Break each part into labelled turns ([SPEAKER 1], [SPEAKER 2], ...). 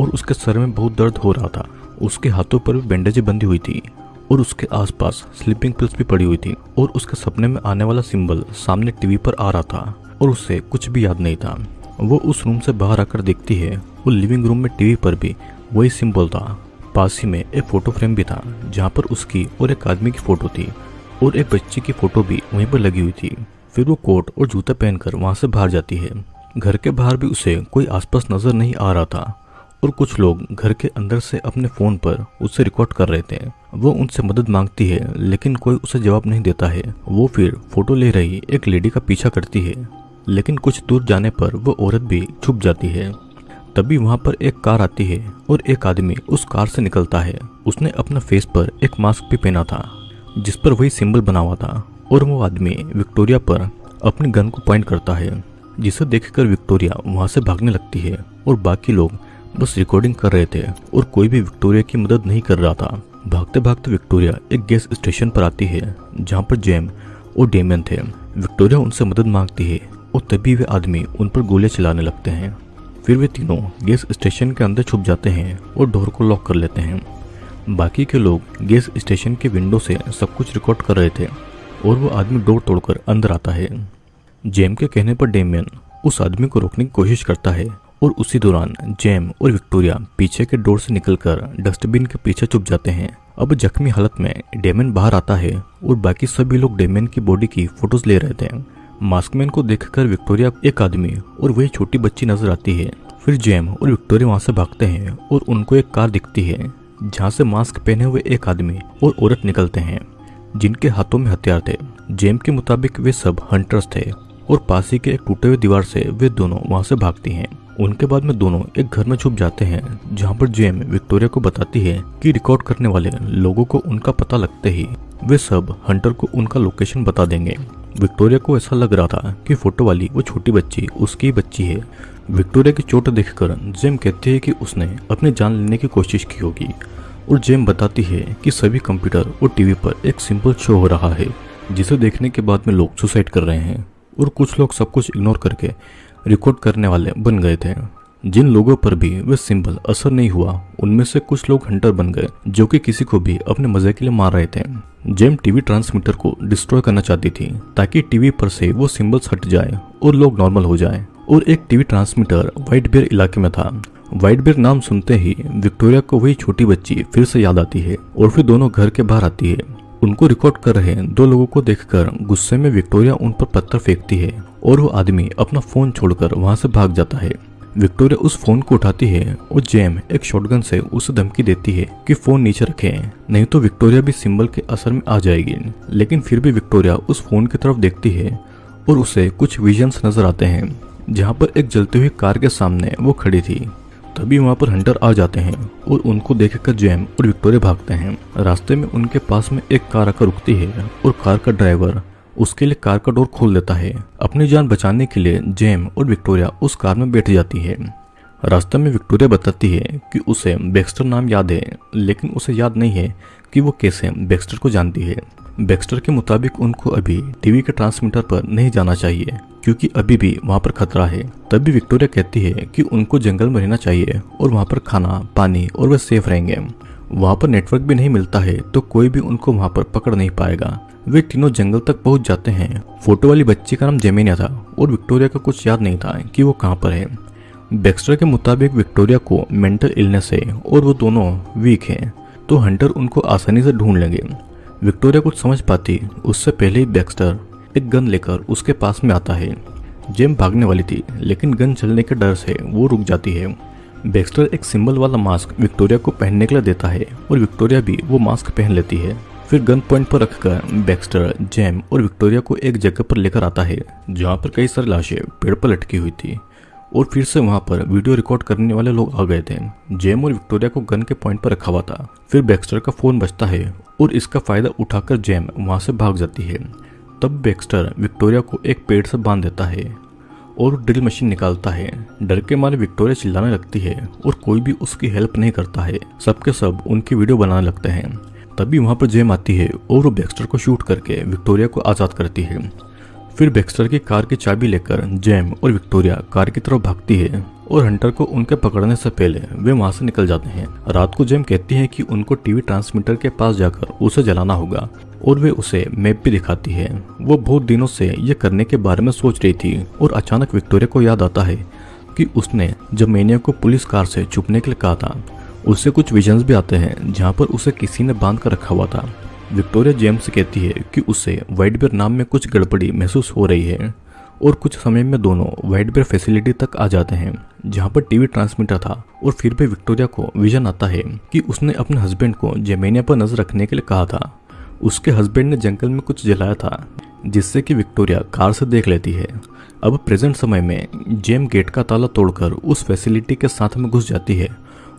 [SPEAKER 1] और उसके सर में बहुत दर्द हो रहा था। उसके हाथों पर भी बैंडेजें बंधी हुई थी और उसके आसपास स्लीपिंग पिल्स भी पड़ी हुई थी और उसके सपने में आने वाला सिंबल सामने टीवी पर आ रहा था और उसे कुछ भी याद नहीं था। वो उस रूम से बाहर आकर देखती है और लिविंग रूम में टीवी पर भी वही सिंबल था। पास ही में एक फ़ोटो फ्रेम भी था, जहाँ पर उसकी और एक आदमी की फ़ोटो थी और एक बच्ची की फ़ोटो भी वहीं पर लगी हुई थी। फिर वो कोट और जूता पहनकर वहाँ से बाहर जाती है। घर के बाहर भी उसे कोई आसपास नज़र नहीं आ रहा था। और कुछ लोग घर के अंदर से अपने फ़ोन पर उसे रिकॉर्ड कर रहे थे। वो उनसे मदद मांगती है, लेकिन कोई उसे जवाब नहीं देता है। वो फिर फ़ोटो ले रही एक लेडी का पीछा करती है, लेकिन कुछ दूर जाने पर वो औरत भी छुप जाती है। तभी वहाँ पर एक कार आती है और एक आदमी उस कार से निकलता है। उसने अपना फेस पर एक मास्क भी पहना था, जिस पर वही सिंबल बना हुआ था, और वो आदमी विक्टोरिया पर अपनी गन को पॉइंट करता है, जिसे देखकर विक्टोरिया वहाँ से भागने लगती है, और बाकी लोग बस रिकॉर्डिंग कर रहे थे और कोई भी विक्टोरिया की मदद नहीं कर रहा था। भागते भागते विक्टोरिया एक गैस स्टेशन पर आती है, जहाँ पर जेम और डेमियन थे। विक्टोरिया उनसे मदद मांगती है और तभी वे आदमी उन पर गोलियाँ चलाने लगते हैं। फिर वे तीनों गैस स्टेशन के अंदर छुप जाते हैं और डोर को लॉक कर लेते हैं। बाकी के लोग गैस स्टेशन के विंडो से सब कुछ रिकॉर्ड कर रहे थे और वो आदमी डोर तोड़कर अंदर आता है। जेम के कहने पर डेमियन उस आदमी को रोकने की कोशिश करता है और उसी दौरान जेम और विक्टोरिया पीछे के डोर से निकलकर डस्टबिन के पीछे छुप जाते हैं। अब जख्मी हालत में डेमन बाहर आता है और बाकी सभी लोग डेमन की बॉडी की फ़ोटोज़ ले रहे थे मास्कमैन को देखकर विक्टोरिया एक आदमी और वही छोटी बच्ची नज़र आती है। फिर जेम और विक्टोरिया वहाँ से भागते हैं और उनको एक कार दिखती है, जहाँ से मास्क पहने हुए एक आदमी और औरत निकलते हैं, जिनके हाथों में हथियार थे। जेम के मुताबिक वे सब हंटर्स थे और पासी के एक टूटे हुए दीवार से वे दोनों वहाँ से भागती हैं। उनके बाद में दोनों एक घर में छुप जाते हैं, जहाँ पर जेम विक्टोरिया को बताती है कि रिकॉर्ड करने वाले लोगों को उनका पता लगते ही वे सब हंटर को उनका लोकेशन बता देंगे। विक्टोरिया को ऐसा लग रहा था कि फ़ोटो वाली वो छोटी बच्ची उसकी बच्ची है। विक्टोरिया की चोट देखकर जेम कहती है कि उसने अपनी जान लेने की कोशिश की होगी और जेम बताती है कि सभी कंप्यूटर और टीवी पर एक सिंपल शो हो रहा है, जिसे देखने के बाद में लोग सुसाइड कर रहे हैं और कुछ लोग सब कुछ इग्नोर करके रिकॉर्ड करने वाले बन गए थे। जिन लोगों पर भी वे सिंबल असर नहीं हुआ, उनमें से कुछ लोग हंटर बन गए, जो कि किसी को भी अपने मज़े के लिए मार रहे थे। जेम टीवी ट्रांसमीटर को डिस्ट्रॉय करना चाहती थी, ताकि टीवी पर से वो सिंबल्स हट जाए और लोग नॉर्मल हो जाए। और एक टीवी ट्रांसमीटर व्हाइट बियर इलाके में था। व्हाइट बियर नाम सुनते ही विक्टोरिया को वही छोटी बच्ची फिर से याद आती है और फिर दोनों घर के बाहर आती है। उनको रिकॉर्ड कर रहे दो लोगों को देखकर गुस्से में विक्टोरिया उन पर पत्थर फेंकती है। और वो आदमी अपना फ़ोन छोड़कर वहाँ से भाग जाता है। विक्टोरिया उस फ़ोन को उठाती है और जेम एक शॉटगन से उसे धमकी देती है कि फ़ोन नीचे रखे नहीं तो विक्टोरिया भी सिंबल के असर में आ जाएगी। लेकिन फिर भी विक्टोरिया उस फ़ोन की तरफ़ देखती है और उसे कुछ विजन्स नज़र आते हैं, जहाँ पर एक जलती हुई कार के सामने वो खड़ी थी। तभी वहाँ पर हंटर आ जाते हैं और उनको देखकर जैम और विक्टोरिया भागते हैं। रास्ते में उनके पास में एक कार आकर रुकती है और कार का ड्राइवर उसके लिए कार का डोर खोल देता है। अपनी जान बचाने के लिए जेम और विक्टोरिया उस कार में बैठ जाती है। रास्ते में विक्टोरिया बताती है कि उसे बेक्स्टर नाम याद है, लेकिन उसे याद नहीं है कि वो कैसे बेक्स्टर को जानती है। बेक्स्टर के मुताबिक उनको अभी टीवी के ट्रांसमीटर पर नहीं जाना चाहिए, क्योंकि अभी भी वहाँ पर खतरा है। तभी विक्टोरिया कहती है कि उनको जंगल में रहना चाहिए और वहाँ पर खाना, पानी और वे सेफ़ रहेंगे। वहाँ पर नेटवर्क भी नहीं मिलता है तो कोई भी उनको वहाँ पर पकड़ नहीं पाएगा। वे तीनों जंगल तक पहुँच जाते हैं। फ़ोटो वाली बच्ची का नाम जेमेनिया था और विक्टोरिया का कुछ याद नहीं था कि वो कहाँ पर है। बेक्स्टर के मुताबिक विक्टोरिया को मेंटल इलनेस है और वो दोनों वीक हैं तो हंटर उनको आसानी से ढूंढ लेंगे। विक्टोरिया कुछ समझ पाती, उससे पहले ही बेक्स्टर एक गन लेकर उसके पास में आता है। जेम भागने वाली थी, लेकिन गन चलने के डर से वो रुक जाती है। बेक्स्टर एक सिंबल वाला मास्क विक्टोरिया को पहनने के लिए देता है और विक्टोरिया भी वो मास्क पहन लेती है। फिर गन पॉइंट पर रखकर बैक्स्टर जैम और विक्टोरिया को एक जगह पर लेकर आता है, जहाँ पर कई सारी लाशें पेड़ पर लटकी हुई थी। और फिर से वहाँ पर वीडियो रिकॉर्ड करने वाले लोग आ गए थे। जेम और विक्टोरिया को गन के पॉइंट पर रखा हुआ था। फिर बेक्स्टर का फ़ोन बचता है और इसका फ़ायदा उठाकर जैम वहाँ से भाग जाती है। तब बैक्स्टर विक्टोरिया को एक पेड़ से बाँध देता है और ड्रिल मशीन निकालता है। डर के मारे विक्टोरिया चिल्लाने लगती है और कोई भी उसकी हेल्प नहीं करता है। सबके सब उनकी वीडियो बनाने लगते हैं। तभी वहाँ पर जेम आती है और वो बेक्स्टर को शूट करके विक्टोरिया को आज़ाद करती है। फिर बेक्स्टर की कार की चाबी लेकर जेम और विक्टोरिया कार की तरफ़ भागती है और हंटर को उनके पकड़ने से पहले वे वहाँ से निकल जाते हैं। रात को जेम कहती है कि उनको टीवी ट्रांसमीटर के पास जाकर उसे जलाना होगा और वे उसे मैप भी दिखाती है। वो बहुत दिनों से ये करने के बारे में सोच रही थी और अचानक विक्टोरिया को याद आता है कि उसने जब मैनिया को पुलिस कार से छुपने के लिए कहा था। उससे कुछ विजन्स भी आते हैं, जहाँ पर उसे किसी ने बाँध कर रखा हुआ था। विक्टोरिया जेम्स कहती है कि उसे वाइट बेयर नाम में कुछ गड़बड़ी महसूस हो रही है और कुछ समय में दोनों वाइट बेयर फैसिलिटी तक आ जाते हैं, जहाँ पर टीवी ट्रांसमीटर था और फिर भी विक्टोरिया को विजन आता है कि उसने अपने हस्बैंड को जेमेनिया पर नज़र रखने के लिए कहा था। उसके हस्बैंड ने जंगल में कुछ जलाया था, जिससे कि विक्टोरिया कार से देख लेती है। अब प्रेजेंट समय में जेम गेट का ताला तोड़कर उस फैसिलिटी के साथ में घुस जाती है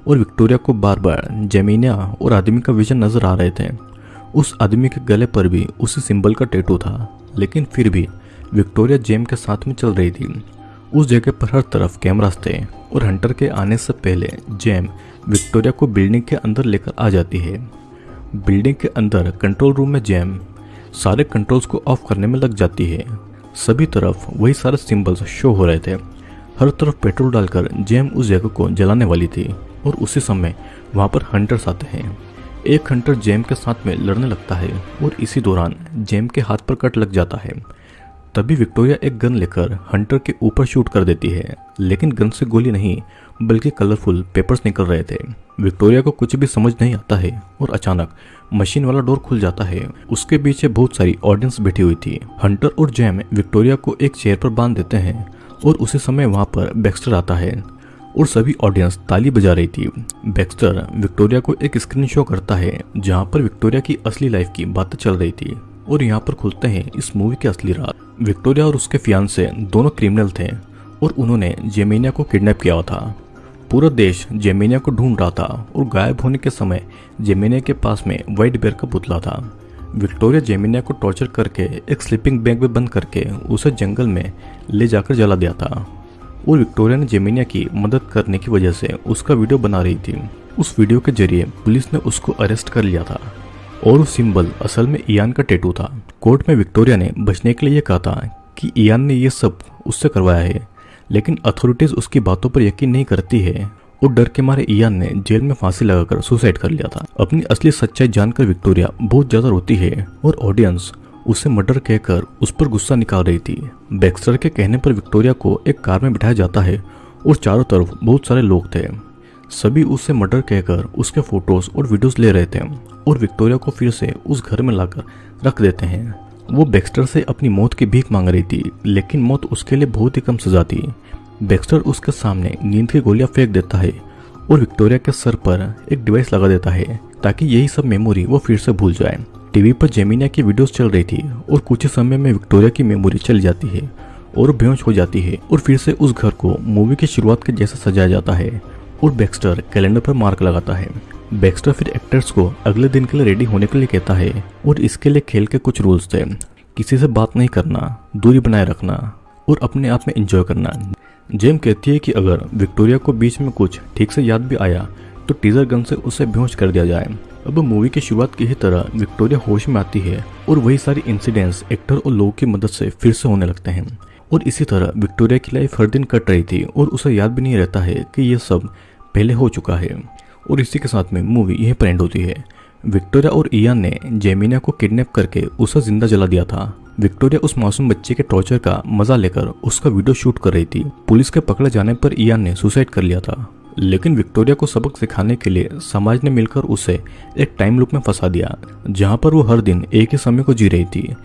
[SPEAKER 1] और विक्टोरिया को बार बार जेमिनिया और आदमी का विजन नज़र आ रहे थे। उस आदमी के गले पर भी उसी सिंबल का टेटू था, लेकिन फिर भी विक्टोरिया जेम के साथ में चल रही थी। उस जगह पर हर तरफ़ कैमरास थे और हंटर के आने से पहले जेम विक्टोरिया को बिल्डिंग के अंदर लेकर आ जाती है। बिल्डिंग के अंदर कंट्रोल रूम में जैम सारे कंट्रोल्स को ऑफ़ करने में लग जाती है। सभी तरफ़ वही सारे सिंबल्स शो हो रहे थे। हर तरफ़ पेट्रोल डालकर जैम उस जगह को जलाने वाली थी और उसी समय वहाँ पर हंटर्स आते हैं। एक हंटर जेम के साथ में लड़ने लगता है और इसी दौरान जेम के हाथ पर कट लग जाता है। तभी विक्टोरिया एक गन लेकर हंटर के ऊपर शूट कर देती है, लेकिन गन से गोली नहीं, बल्कि कलरफुल पेपर्स निकल रहे थे। विक्टोरिया को कुछ भी समझ नहीं आता है और अचानक मशीन वाला डोर खुल जाता है। उसके पीछे बहुत सारी ऑडियंस बैठी हुई थी। हंटर और जैम विक्टोरिया को एक चेयर पर बाँध देते हैं और उसी समय वहाँ पर बैक्स्टर आता है और सभी ऑडियंस ताली बजा रही थी। बैक्स्टर विक्टोरिया को एक स्क्रीन शो करता है, जहाँ पर विक्टोरिया की असली लाइफ की बातें चल रही थी और यहाँ पर खुलते हैं इस मूवी की असली रात। विक्टोरिया और उसके फियान से दोनों क्रिमिनल थे और उन्होंने जेमेनिया को किडनैप किया हुआ था। पूरा देश जेमेनिया को ढूंढ रहा था और गायब होने के समय जेमेनिया के पास में व्हाइट बेयर का पुतला था। विक्टोरिया जेमिनिया को टॉर्चर करके, एक स्लीपिंग बैग में बंद करके उसे जंगल में ले जाकर जला दिया था। और विक्टोरिया ने जेमिनिया की मदद करने की वजह से उसका वीडियो बना रही थी। उस वीडियो के ज़रिए पुलिस ने उसको अरेस्ट कर लिया था। और वो सिंबल असल में इयान का टेटू था। कोर्ट में विक्टोरिया ने बचने के लिए यह कहा था कि ईयान ने यह सब उससे करवाया है, लेकिन अथॉरिटीज उसकी बातों पर यकीन नहीं करती है। और डर के मारे इयान ने जेल में फांसी लगाकर सुसाइड कर लिया था। अपनी असली सच्चाई जानकर विक्टोरिया बहुत ज़्यादा रोती है और ऑडियंस उसे मर्डर कहकर उस पर गुस्सा निकाल रही थी। बैक्स्टर के कहने पर विक्टोरिया को एक कार में बिठाया जाता है और चारों तरफ़ बहुत सारे लोग थे। सभी उसे मर्डर कहकर उसके फ़ोटोज़ और वीडियोस ले रहे थे और विक्टोरिया को फिर से उस घर में लाकर रख देते हैं। वो बैक्स्टर से अपनी मौत की भीख मांग रही थी, लेकिन मौत उसके लिए बहुत ही कम सजा थी। बैक्स्टर उसके सामने नींद की गोलियाँ फेंक देता है और विक्टोरिया के सर पर एक डिवाइस लगा देता है ताकि यही सब मेमोरी वो फिर से भूल जाए। टीवी पर जेमिनिया की वीडियोस चल रही थी और कुछ ही समय में विक्टोरिया की मेमोरी चली जाती है और बेहोश हो जाती है और फिर से उस घर को मूवी की शुरुआत के जैसा सजाया जाता है और बैक्स्टर कैलेंडर पर मार्क लगाता है। बैक्स्टर फिर एक्टर्स को अगले दिन के लिए रेडी होने के लिए कहता है और इसके लिए खेल के कुछ रूल्स थे। किसी से बात नहीं करना, दूरी बनाए रखना और अपने आप में इंजॉय करना। जेम कहती है कि अगर विक्टोरिया को बीच में कुछ ठीक से याद भी आया तो टीजर गन से उसे बेहोश कर दिया जाए। अब मूवी की शुरुआत की ही तरह विक्टोरिया होश में आती है और वही सारी इंसिडेंट्स एक्टर और लोगों की मदद से फिर से होने लगते हैं। और इसी तरह विक्टोरिया की लाइफ हर दिन कट रही थी और उसे याद भी नहीं रहता है कि ये सब पहले हो चुका है। और इसी के साथ में मूवी यहीं पर एंड होती है। विक्टोरिया और इयान ने जेमिना को किडनैप करके उसे ज़िंदा जला दिया था। विक्टोरिया उस मासूम बच्चे के टॉर्चर का मज़ा लेकर उसका वीडियो शूट कर रही थी। पुलिस के पकड़े जाने पर इयान ने सुसाइड कर लिया था। लेकिन विक्टोरिया को सबक सिखाने के लिए समाज ने मिलकर उसे एक टाइम लूप में फंसा दिया, जहाँ पर वो हर दिन एक ही समय को जी रही थी।